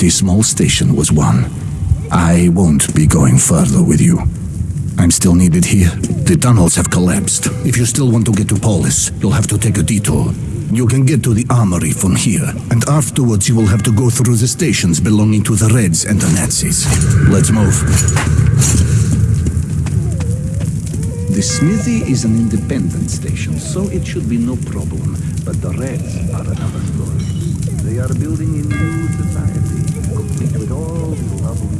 pretty small station was one. I won't be going further with you. I'm still needed here. The tunnels have collapsed. If you still want to get to Polis, you'll have to take a detour. You can get to the armory from here, and afterwards you will have to go through the stations belonging to the Reds and the Nazis. Let's move. The smithy is an independent station, so it should be no problem. But the Reds are another story. They are building a new society and with all the lovely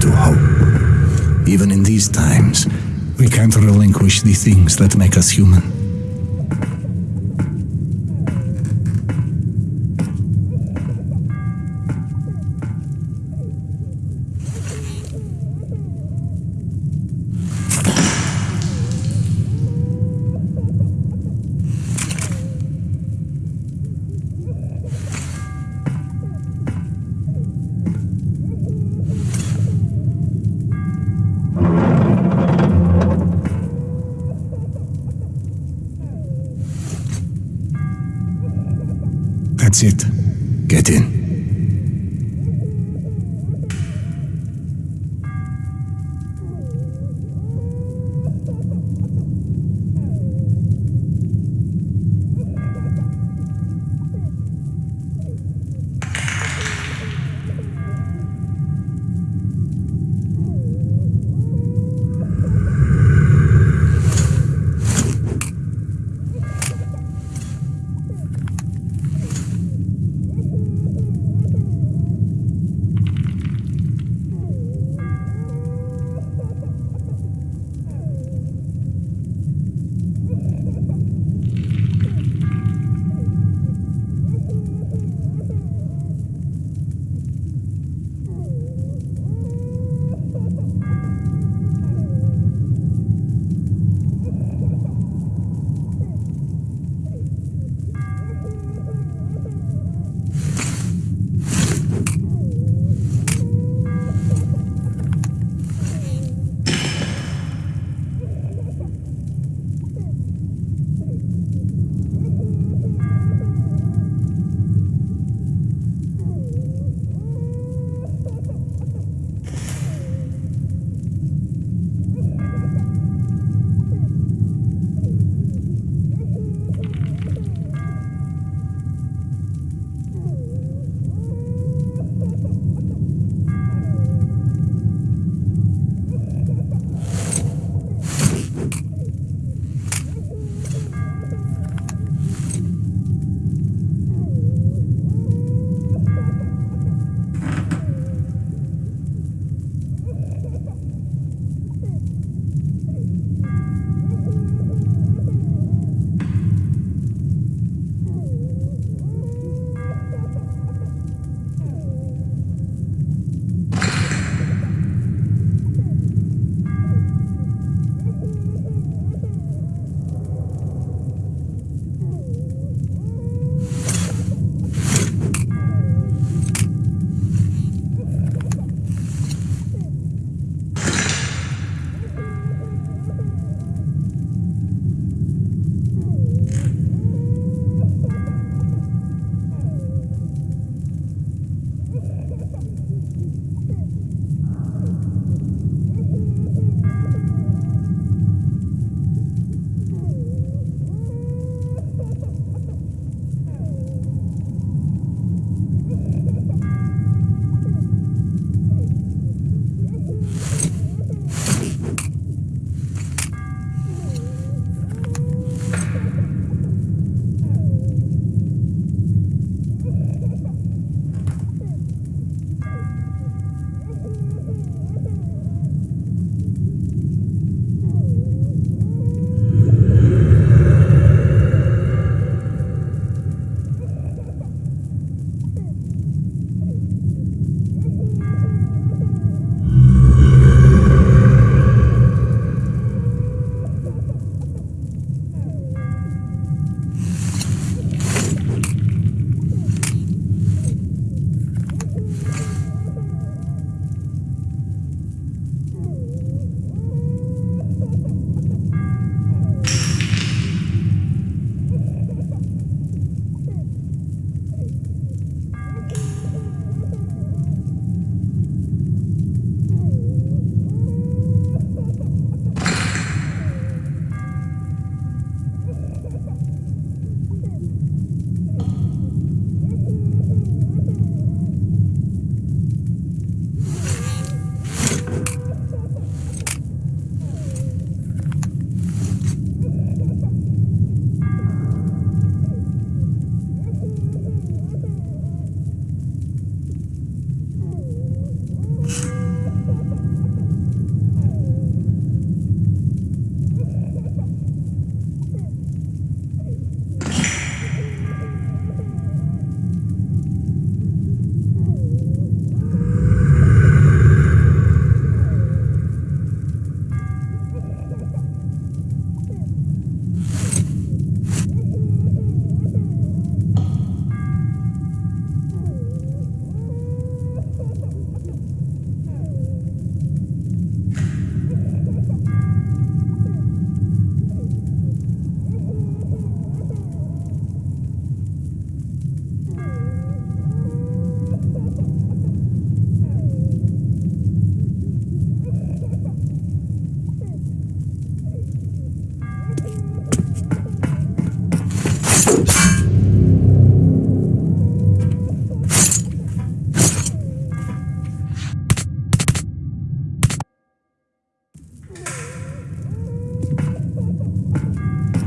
to hope. Even in these times, we can't relinquish the things that make us human.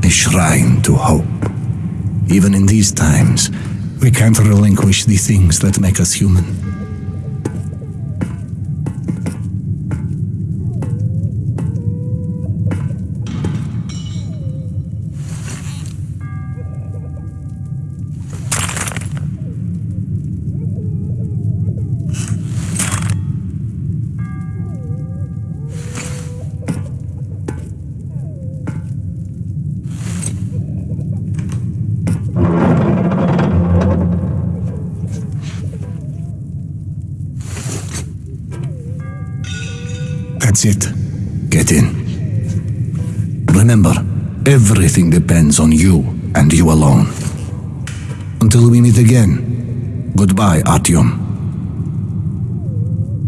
Shrine to hope. Even in these times, we can't relinquish the things that make us human. Everything depends on you and you alone. Until we meet again, goodbye, Artyom.